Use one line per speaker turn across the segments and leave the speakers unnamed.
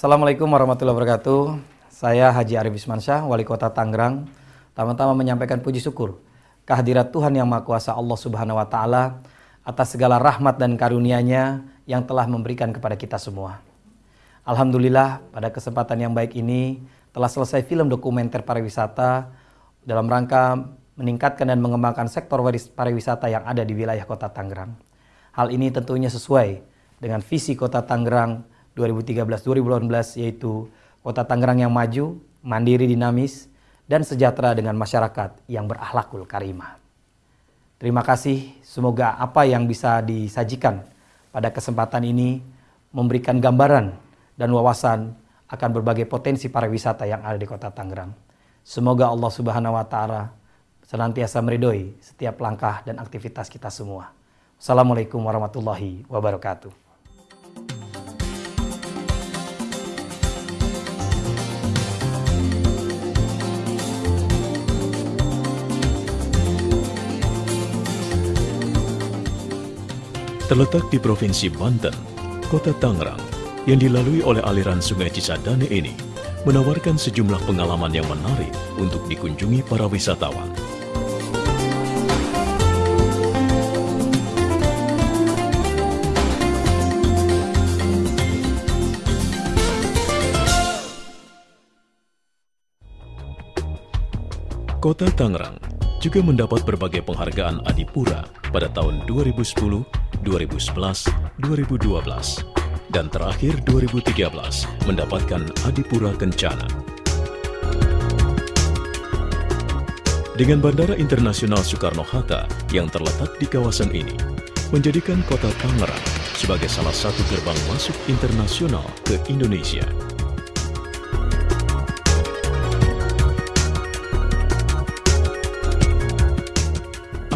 Assalamualaikum warahmatullahi wabarakatuh. Saya Haji Arif Ismansyah, Wali Kota Tangerang. Pertama-tama menyampaikan puji syukur kehadirat Tuhan Yang Maha Kuasa Allah Subhanahu wa taala atas segala rahmat dan karunia-Nya yang telah memberikan kepada kita semua. Alhamdulillah pada kesempatan yang baik ini telah selesai film dokumenter pariwisata dalam rangka meningkatkan dan mengembangkan sektor pariwisata yang ada di wilayah Kota Tangerang. Hal ini tentunya sesuai dengan visi Kota Tangerang 2013-2018 yaitu Kota Tangerang yang maju, mandiri, dinamis, dan sejahtera dengan masyarakat yang berakhlakul karimah. Terima kasih, semoga apa yang bisa disajikan pada kesempatan ini memberikan gambaran dan wawasan akan berbagai potensi pariwisata yang ada di kota Tangerang. Semoga Allah Subhanahu wa taala senantiasa meridhoi setiap langkah dan aktivitas kita semua. Assalamualaikum warahmatullahi wabarakatuh.
Terletak di Provinsi Banten, Kota Tangerang, yang dilalui oleh aliran Sungai Cisadane ini, menawarkan sejumlah pengalaman yang menarik untuk dikunjungi para wisatawan. Kota Tangerang juga mendapat berbagai penghargaan Adipura pada tahun 2010, 2011, 2012, dan terakhir 2013 mendapatkan Adipura Kencana. Dengan Bandara Internasional Soekarno-Hatta yang terletak di kawasan ini, menjadikan kota Tangerang sebagai salah satu gerbang masuk internasional ke Indonesia.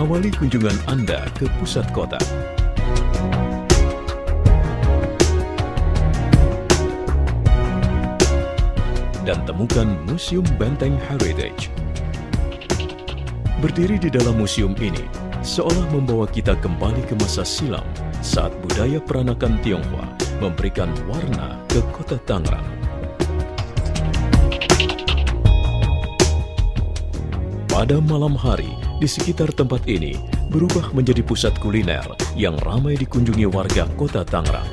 Awali kunjungan Anda ke pusat kota dan temukan Museum Benteng Heritage. Berdiri di dalam museum ini, seolah membawa kita kembali ke masa silam saat budaya peranakan Tionghoa memberikan warna ke kota Tangerang. Pada malam hari, di sekitar tempat ini berubah menjadi pusat kuliner yang ramai dikunjungi warga kota Tangerang.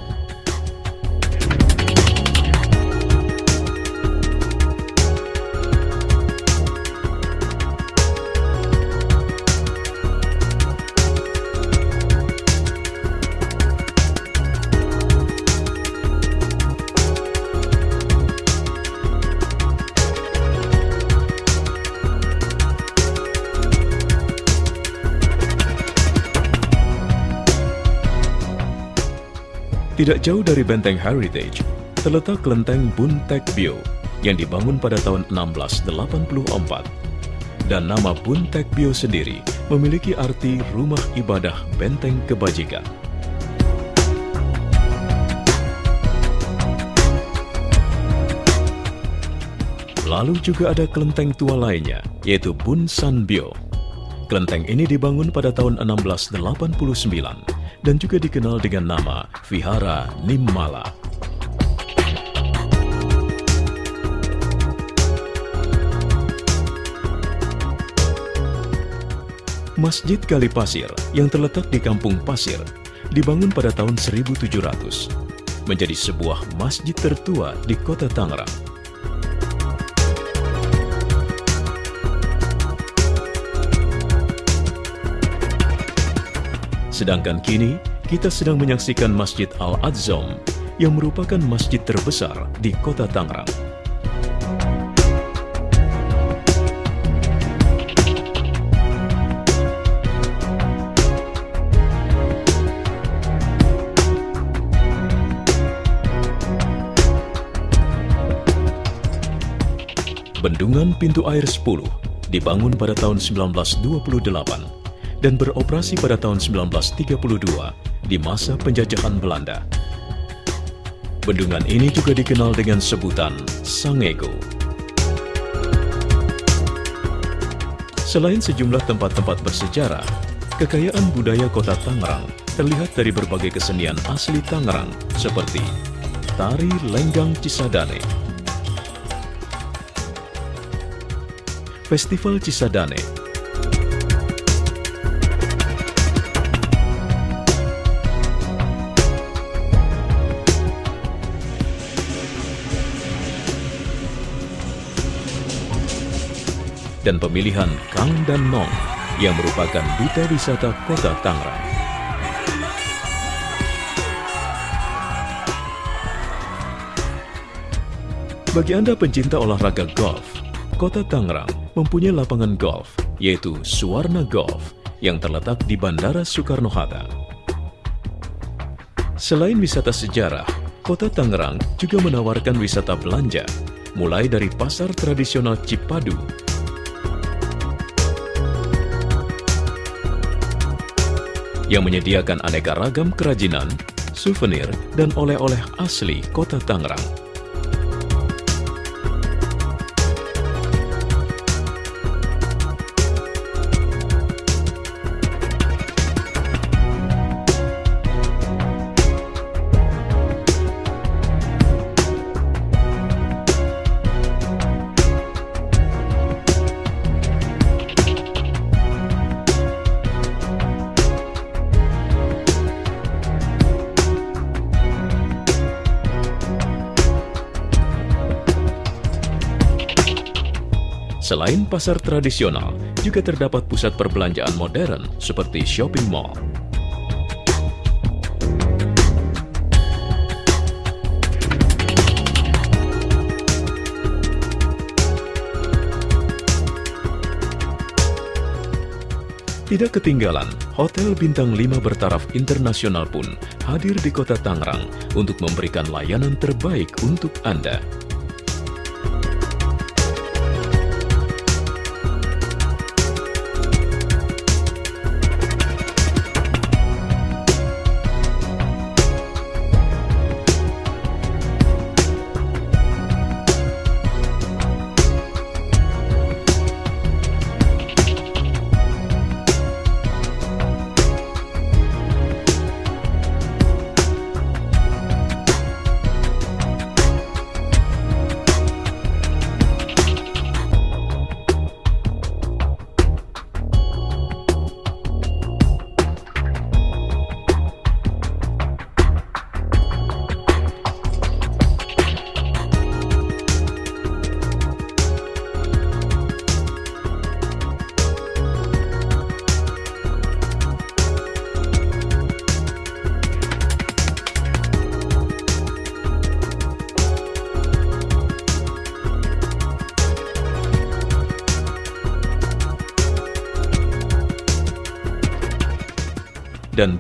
Tidak jauh dari Benteng Heritage, terletak kelenteng Buntek Bio yang dibangun pada tahun 1684. Dan nama Buntek Bio sendiri memiliki arti rumah ibadah benteng kebajikan. Lalu juga ada kelenteng tua lainnya, yaitu Bun San Bio. Kelenteng ini dibangun pada tahun 1689 dan juga dikenal dengan nama Vihara Nimmala. Masjid Kali Pasir yang terletak di Kampung Pasir dibangun pada tahun 1700, menjadi sebuah masjid tertua di kota Tangerang. Sedangkan kini, kita sedang menyaksikan Masjid Al-Adzam yang merupakan masjid terbesar di kota Tangerang. Bendungan Pintu Air 10 dibangun pada tahun 1928 dan beroperasi pada tahun 1932 di masa penjajahan Belanda. Bendungan ini juga dikenal dengan sebutan Sangego. Selain sejumlah tempat-tempat bersejarah, kekayaan budaya kota Tangerang terlihat dari berbagai kesenian asli Tangerang seperti Tari Lenggang Cisadane Festival Cisadane dan pemilihan Kang dan Nong yang merupakan duta wisata kota Tangerang. Bagi Anda pencinta olahraga golf, kota Tangerang mempunyai lapangan golf, yaitu Suwarna Golf, yang terletak di Bandara Soekarno-Hatta. Selain wisata sejarah, kota Tangerang juga menawarkan wisata belanja, mulai dari pasar tradisional Cipadu yang menyediakan aneka ragam kerajinan, souvenir, dan oleh-oleh asli kota Tangerang. Selain pasar tradisional, juga terdapat pusat perbelanjaan modern seperti shopping mall. Tidak ketinggalan, Hotel Bintang 5 bertaraf internasional pun hadir di kota Tangerang untuk memberikan layanan terbaik untuk Anda.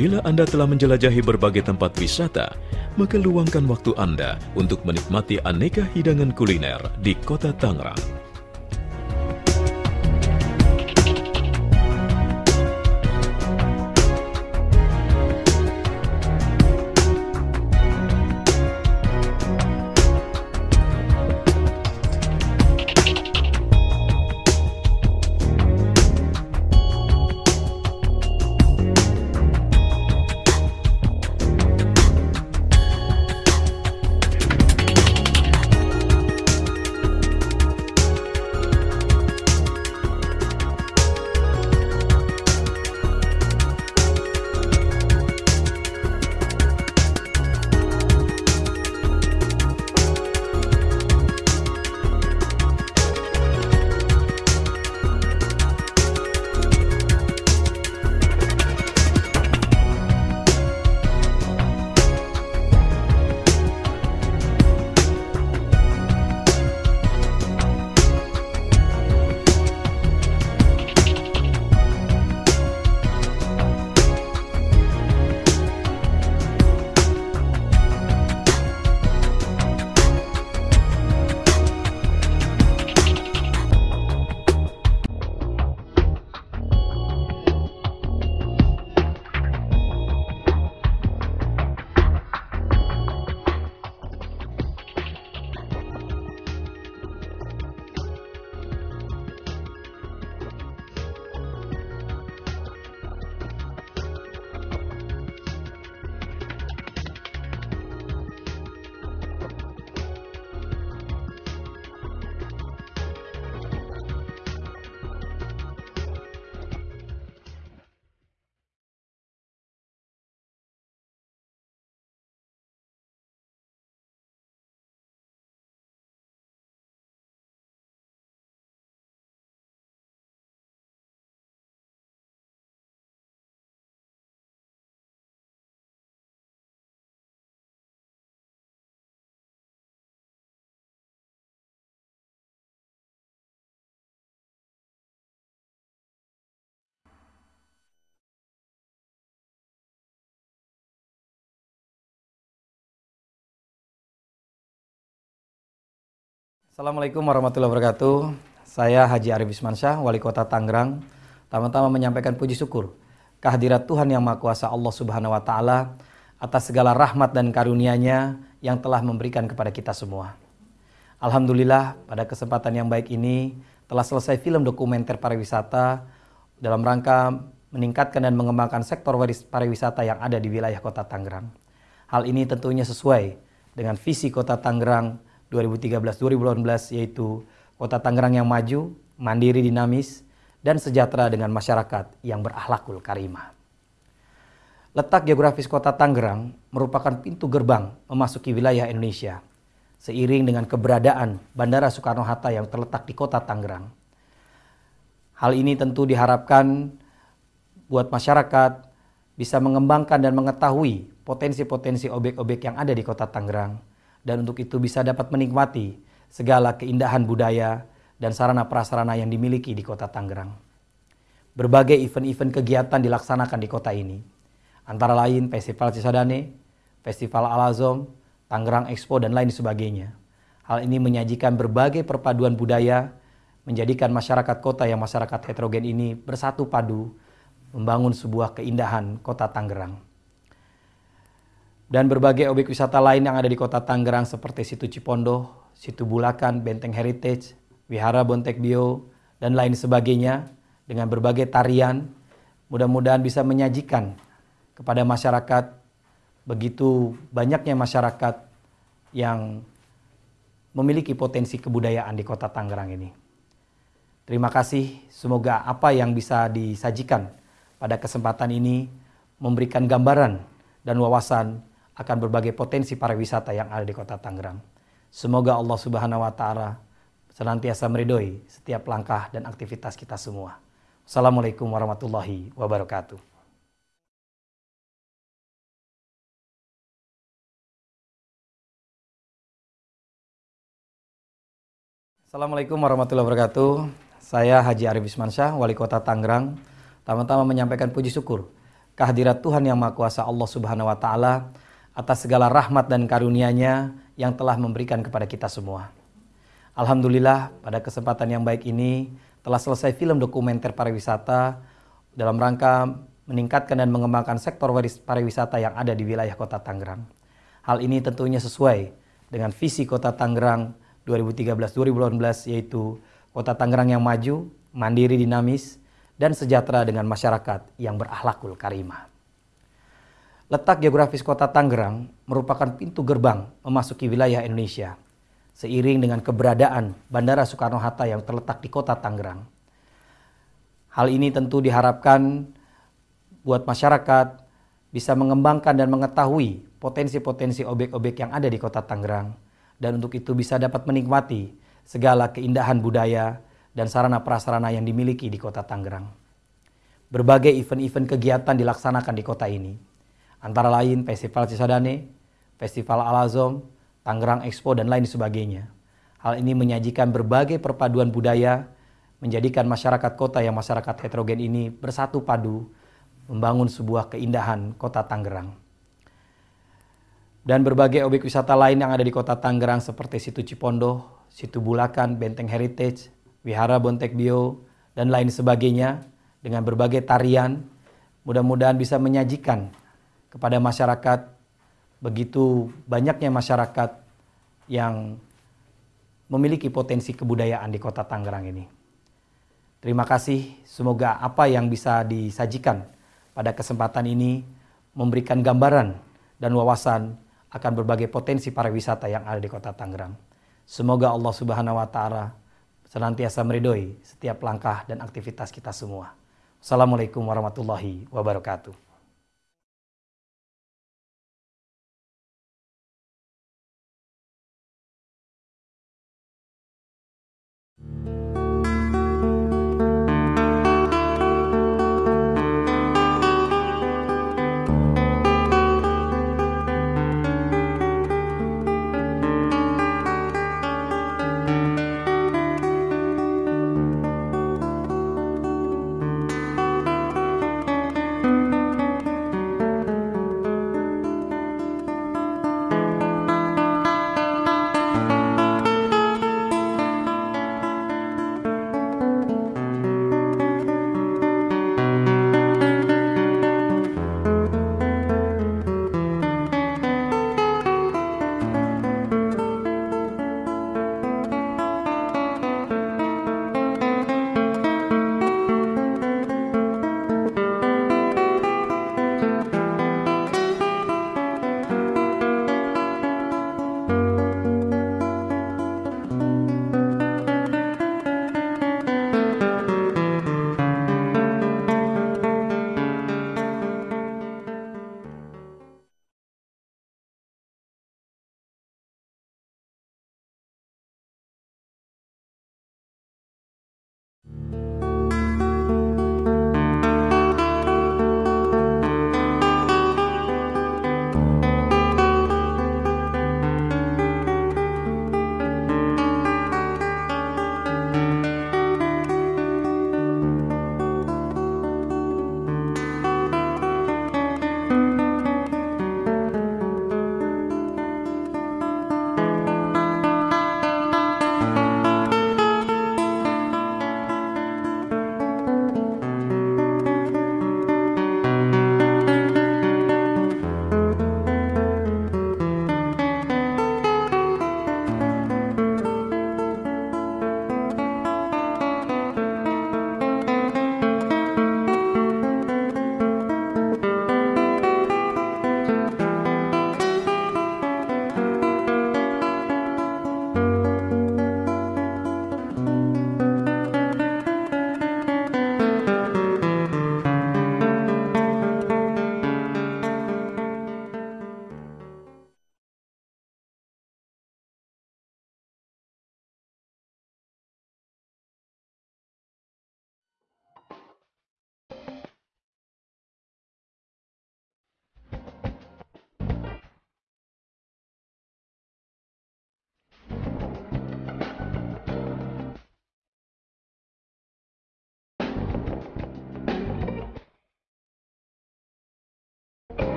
Bila Anda telah menjelajahi berbagai tempat wisata, maka luangkan waktu Anda untuk menikmati aneka hidangan kuliner di kota Tangerang.
Assalamualaikum warahmatullahi wabarakatuh. Saya Haji Arif Ismansyah, Wali Kota Tangerang. Pertama-tama menyampaikan puji syukur kehadirat Tuhan Yang Maha Kuasa Allah Subhanahu wa taala atas segala rahmat dan karunia-Nya yang telah memberikan kepada kita semua. Alhamdulillah pada kesempatan yang baik ini telah selesai film dokumenter pariwisata dalam rangka meningkatkan dan mengembangkan sektor pariwisata yang ada di wilayah Kota Tangerang. Hal ini tentunya sesuai dengan visi Kota Tangerang 2013-2018 yaitu Kota Tangerang yang maju, mandiri, dinamis, dan sejahtera dengan masyarakat yang berakhlakul karimah. Letak geografis kota Tangerang merupakan pintu gerbang memasuki wilayah Indonesia, seiring dengan keberadaan Bandara Soekarno-Hatta yang terletak di kota Tangerang. Hal ini tentu diharapkan buat masyarakat bisa mengembangkan dan mengetahui potensi-potensi objek-objek yang ada di kota Tangerang, dan untuk itu bisa dapat menikmati segala keindahan budaya dan sarana prasarana yang dimiliki di kota Tangerang. Berbagai event-event kegiatan dilaksanakan di kota ini, antara lain Festival Cisadane, Festival Al-Azom, Tangerang Expo, dan lain sebagainya. Hal ini menyajikan berbagai perpaduan budaya, menjadikan masyarakat kota yang masyarakat heterogen ini bersatu padu, membangun sebuah keindahan kota Tangerang. Dan berbagai objek wisata lain yang ada di kota Tangerang seperti Situ Cipondo, Situ Bulakan, Benteng Heritage, Wihara Bontek Bio, dan lain sebagainya dengan berbagai tarian. Mudah-mudahan bisa menyajikan kepada masyarakat begitu banyaknya masyarakat yang memiliki potensi kebudayaan di kota Tangerang ini. Terima kasih, semoga apa yang bisa disajikan pada kesempatan ini memberikan gambaran dan wawasan akan berbagai potensi pariwisata yang ada di kota Tangerang. Semoga Allah Subhanahu wa taala senantiasa meridhoi setiap langkah dan aktivitas kita semua. Assalamualaikum warahmatullahi wabarakatuh. Assalamualaikum warahmatullahi wabarakatuh. Saya Haji Arif Ismansyah, Wali Kota Tangerang. Pertama-tama menyampaikan puji syukur kehadirat Tuhan Yang Maha Kuasa Allah Subhanahu wa taala atas segala rahmat dan karunia-Nya yang telah memberikan kepada kita semua. Alhamdulillah pada kesempatan yang baik ini telah selesai film dokumenter pariwisata dalam rangka meningkatkan dan mengembangkan sektor pariwisata yang ada di wilayah kota Tangerang. Hal ini tentunya sesuai dengan visi kota Tangerang 2013-2018 yaitu kota Tangerang yang maju, mandiri, dinamis, dan sejahtera dengan masyarakat yang berakhlakul karimah. Letak geografis kota Tangerang merupakan pintu gerbang memasuki wilayah Indonesia, seiring dengan keberadaan Bandara Soekarno-Hatta yang terletak di kota Tangerang. Hal ini tentu diharapkan buat masyarakat bisa mengembangkan dan mengetahui potensi-potensi objek-objek yang ada di kota Tangerang, dan untuk itu bisa dapat menikmati segala keindahan budaya dan sarana prasarana yang dimiliki di kota Tangerang. Berbagai event-event kegiatan dilaksanakan di kota ini, Antara lain Festival Cisadane, Festival Al-Azom, Tangerang Expo, dan lain sebagainya. Hal ini menyajikan berbagai perpaduan budaya, menjadikan masyarakat kota yang masyarakat heterogen ini bersatu padu, membangun sebuah keindahan kota Tangerang. Dan berbagai objek wisata lain yang ada di kota Tangerang seperti Situ Cipondo, Situ Bulakan, Benteng Heritage, Wihara Bontek Bio, dan lain sebagainya dengan berbagai tarian, mudah-mudahan bisa menyajikan kepada masyarakat begitu banyaknya masyarakat yang memiliki potensi kebudayaan di kota Tangerang ini. Terima kasih, semoga apa yang bisa disajikan pada kesempatan ini memberikan gambaran dan wawasan akan berbagai potensi pariwisata yang ada di kota Tangerang. Semoga Allah Subhanahu wa taala senantiasa meridhoi setiap langkah dan aktivitas kita semua. Assalamualaikum warahmatullahi wabarakatuh.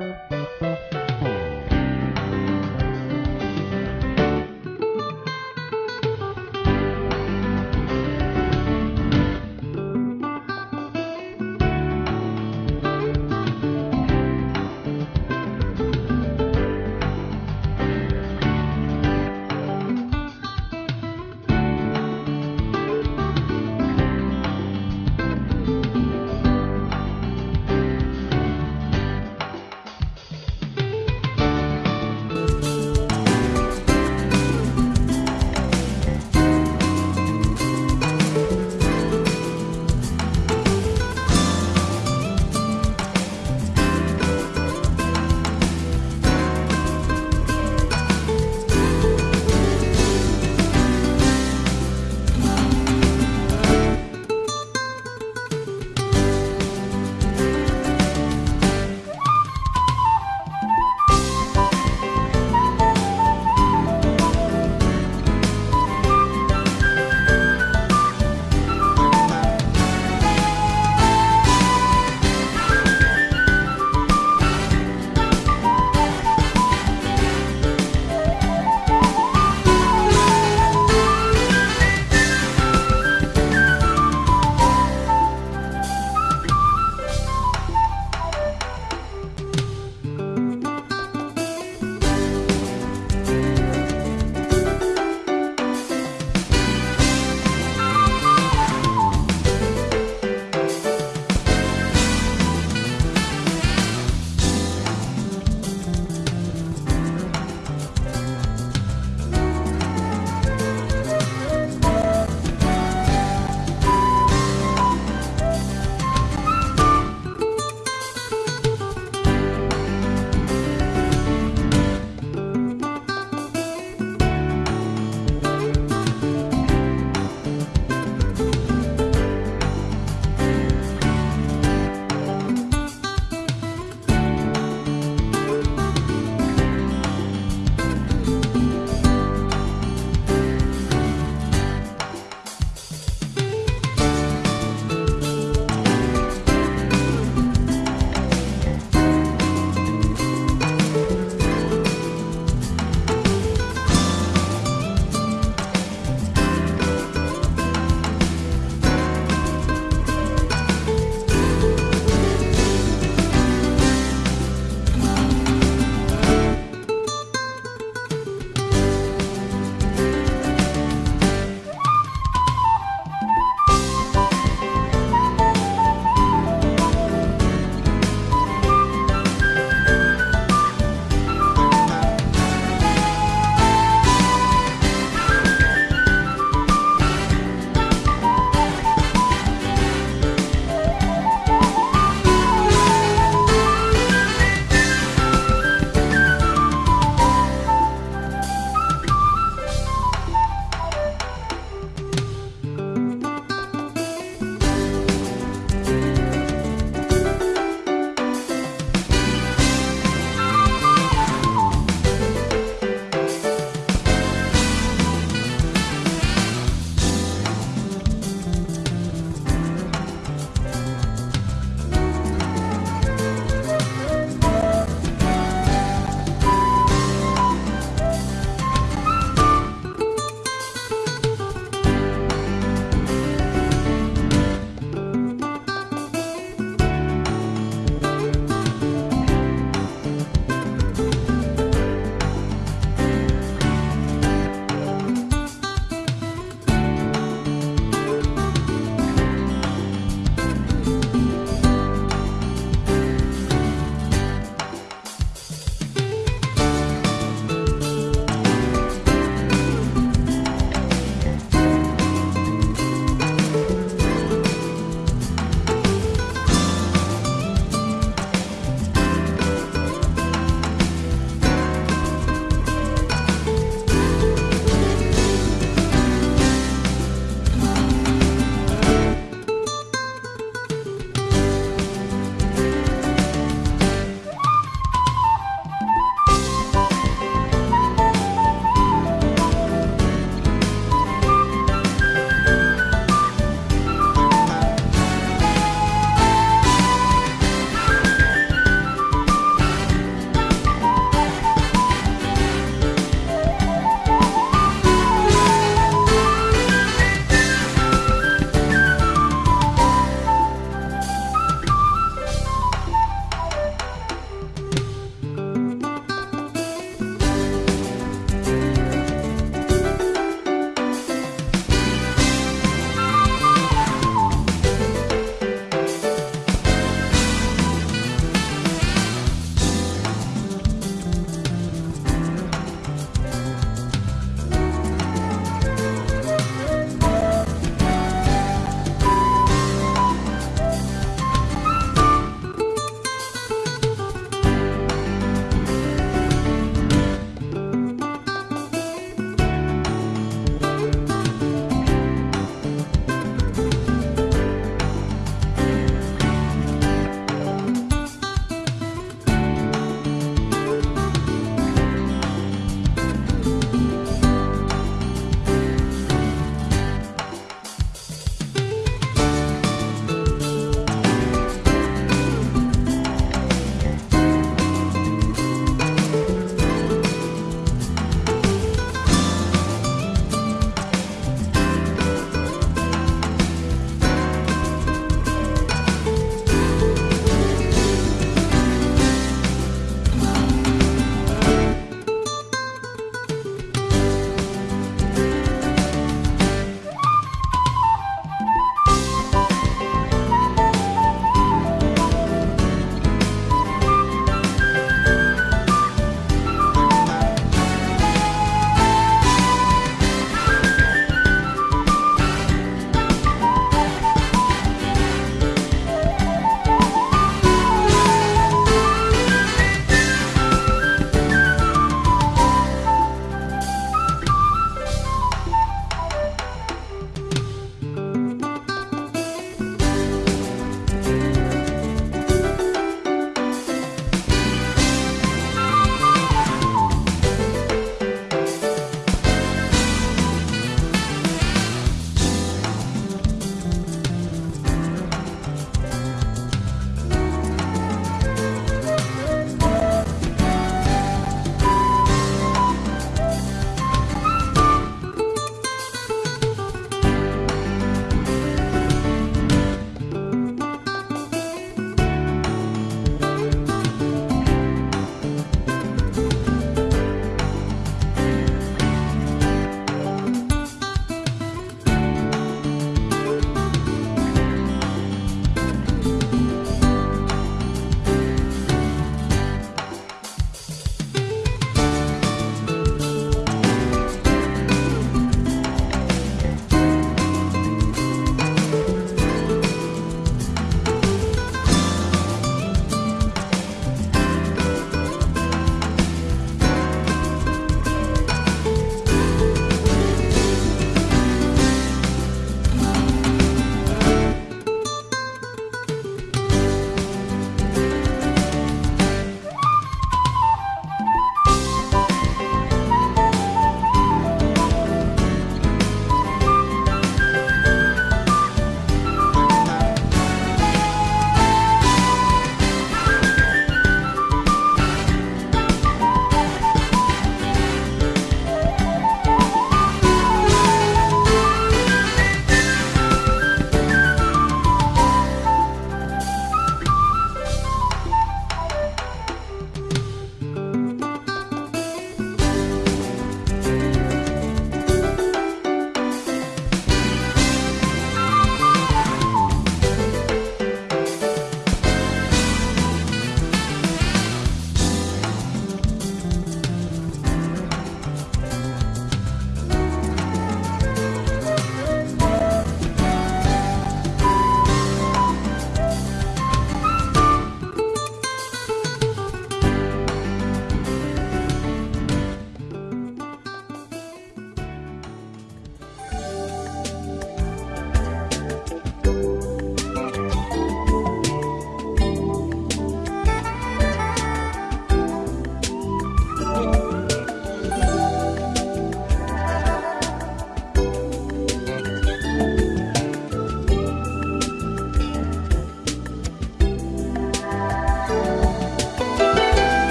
Bye.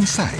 Inside.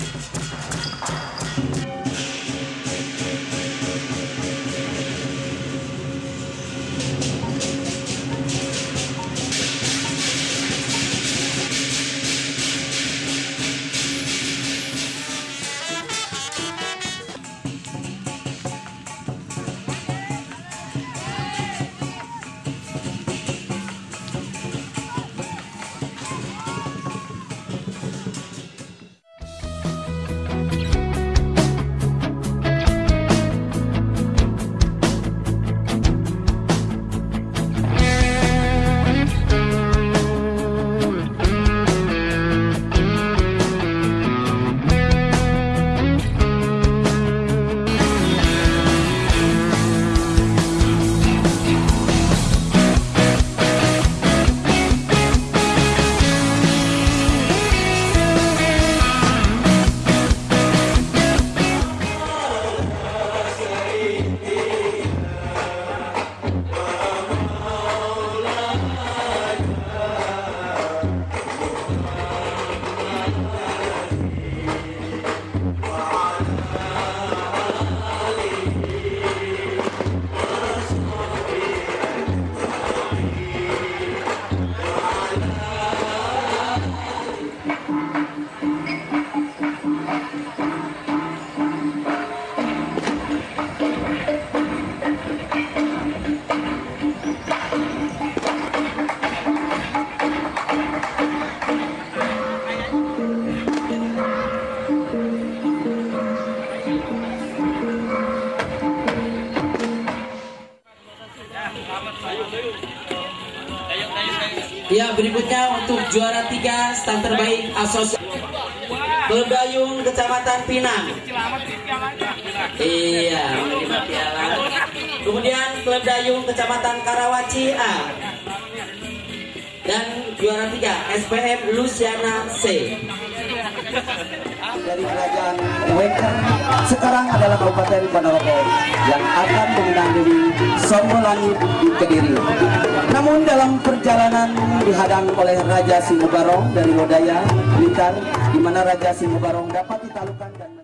Untuk juara tiga stand terbaik asosiasi Klub Dayung Kecamatan Pinang. Iya. Kemudian Klub Dayung Kecamatan Karawaci A. Dan juara tiga SPM Luciana C.
dari kerajaan Weker sekarang adalah Kabupaten Ponorogo yang akan mengenang diri Songo Langit di Kediri. Namun dalam perjalanan dihadang oleh Raja Singobarong dari Lodaya, Blitar, di mana Raja Singobarong dapat ditalukan dan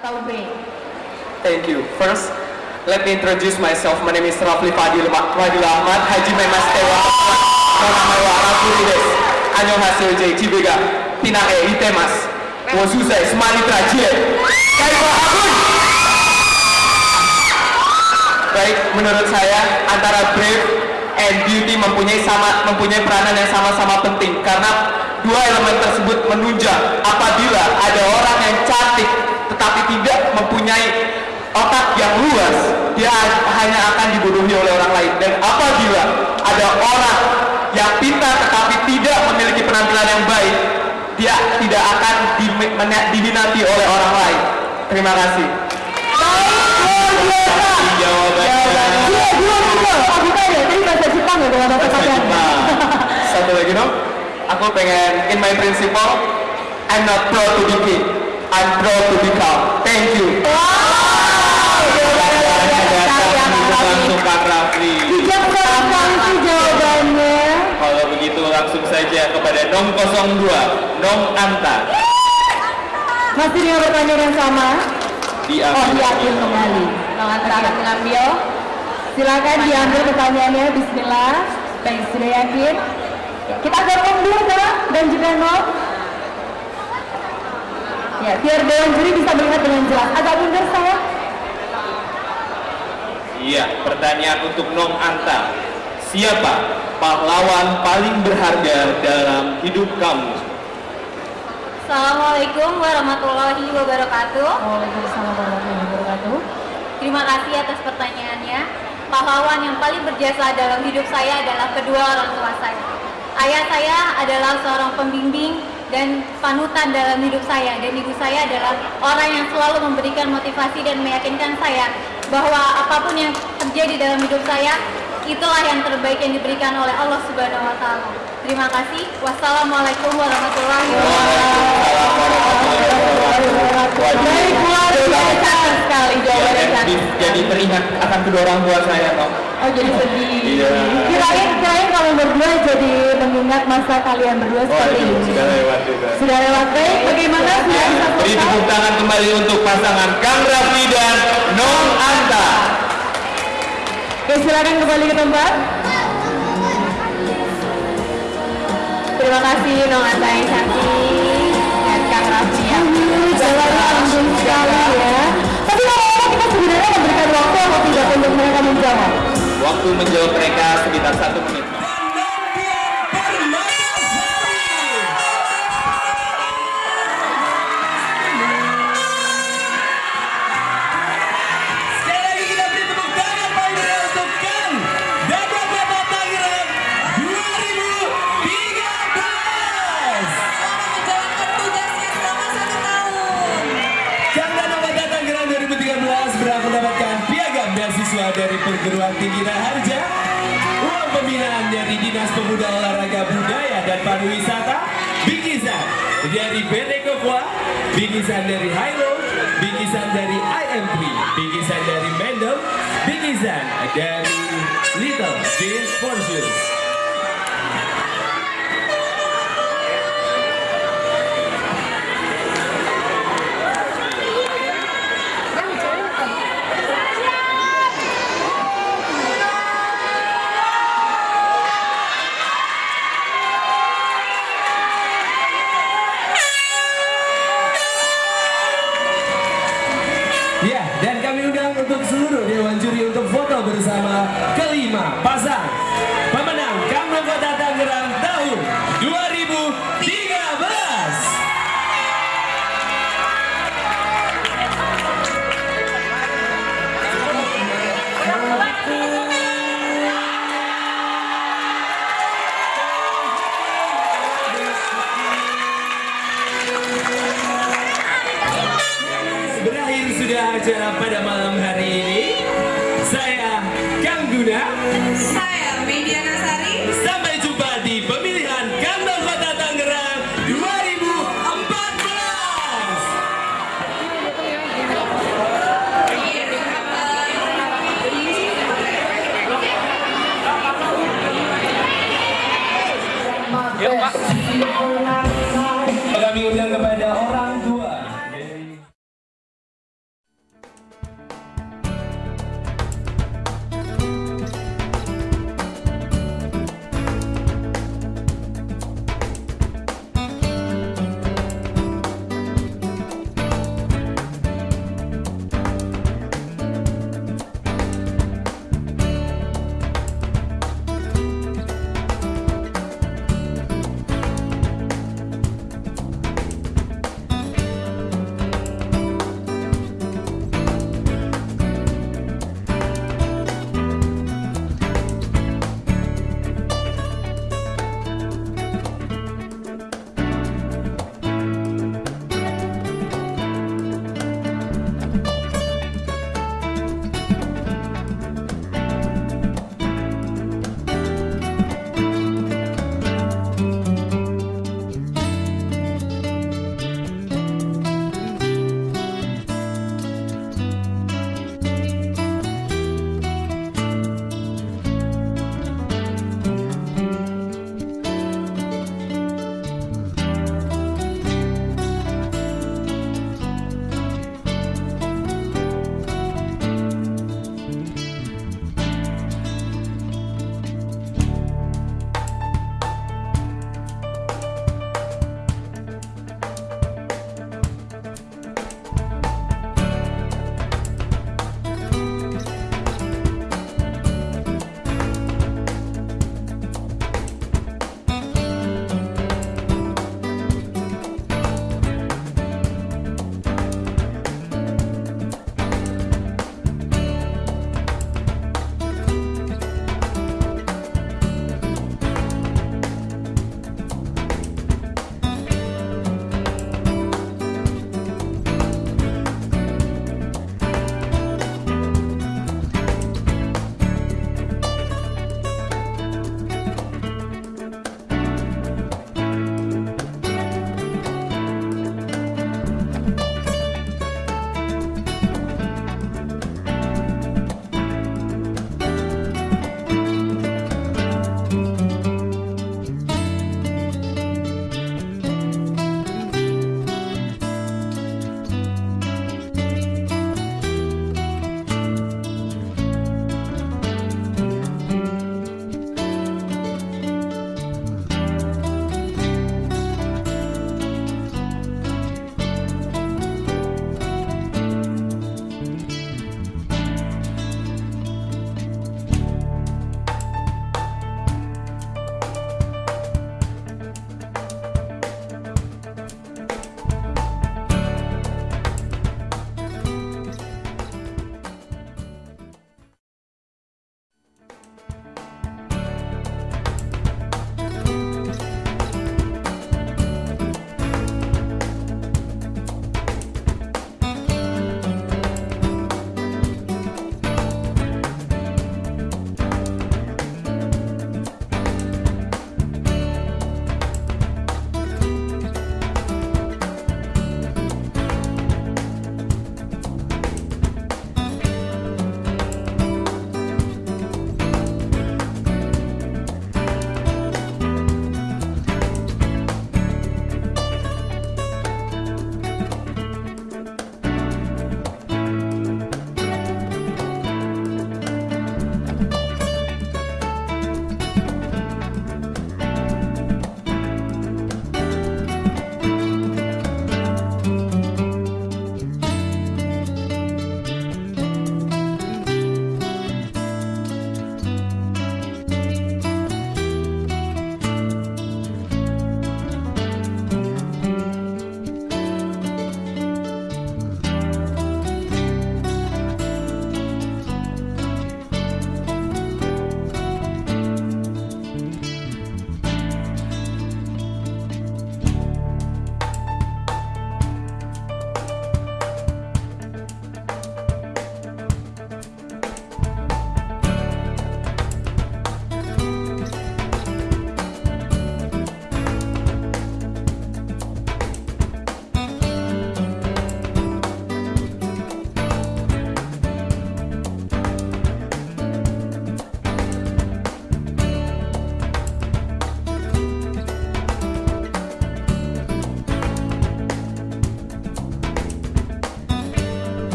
atau break.
Thank you. First, let me introduce myself. My name is Rafli Fadil, Fadil Ahmad, Haji Memas Tewa, Nama wa Arafuri des. Annyeonghaseyo J. Cibega, E. Itemas. Wosusai, Semali Trajie. Kaiwa Agun. Baik, menurut saya antara brave and beauty mempunyai sama mempunyai peranan yang sama-sama penting karena dua elemen tersebut menunjang apabila ada orang yang cantik tetapi tidak mempunyai otak yang luas. Dia hanya akan dibodohi oleh orang lain. Dan apabila ada orang yang pintar tetapi tidak memiliki penampilan yang baik dia tidak akan diminati oleh orang lain. Terima kasih.
Jawabannya. Dua dua dua aku tanya tadi bahasa Jepang ya kalau bahasa Jepang
satu lagi dong. Aku pengen in my principle I'm not proud to be king I'm proud to be calm thank you.
Langsung Kak Rafli bijaksana sekali sih jawabannya
kalau begitu langsung saja kepada Nong 02 Nong Anta.
Masih dengan pertanyaan yang sama?
Diambil
oh diambil kembali. Nong Anta akan mengambil silakan diambil pertanyaannya. Bismillah. Baik sudah yakin? Kita gabung dulu Kak dan juga Nong ya biar dewan juri bisa melihat dengan jelas agak mundur saya
Iya, pertanyaan untuk Nong Anta. Siapa pahlawan paling berharga dalam hidup kamu?
Assalamualaikum warahmatullahi wabarakatuh.
Waalaikumsalam warahmatullahi wabarakatuh.
Terima kasih atas pertanyaannya. Pahlawan yang paling berjasa dalam hidup saya adalah kedua orang tua saya. Ayah saya adalah seorang pembimbing dan panutan dalam hidup saya dan ibu saya adalah orang yang selalu memberikan motivasi dan meyakinkan saya bahwa apa pun yang terjadi dalam hidup saya itulah yang terbaik yang diberikan oleh Allah Subhanahu wa taala. Terima kasih. Wassalamualaikum warahmatullahi wabarakatuh.
Sekali jawabannya
Jadi, teringat akan kedua orang tua saya, Nong.
Oh jadi sedih.
Iya.
Kirain kirain kalau berdua jadi mengingat masa kalian berdua seperti ini.
sudah lewat juga.
Sudah lewat baik. Bagaimana sudah bisa
Beri tepuk tangan kembali untuk pasangan Kang Raffi dan Nong Anta.
Oke silakan kembali ke tempat. Terima kasih Nong Anta yang cantik waktu atau.
Waktu menjawab mereka sekitar satu menit.
Perguruan tinggi Raharja, uang pembinaan dari Dinas Pemuda Olahraga Budaya dan Pariwisata, bingkisan dari PT Kokwa, bingkisan dari Hilo, bingkisan dari IM3, bingkisan dari Mendel, bingkisan dari Little Jeans Forces. Bersama kelima pasang pemenang Kamno Kota Tangerang tahun 2013. Berakhir sudah acara pada malam hari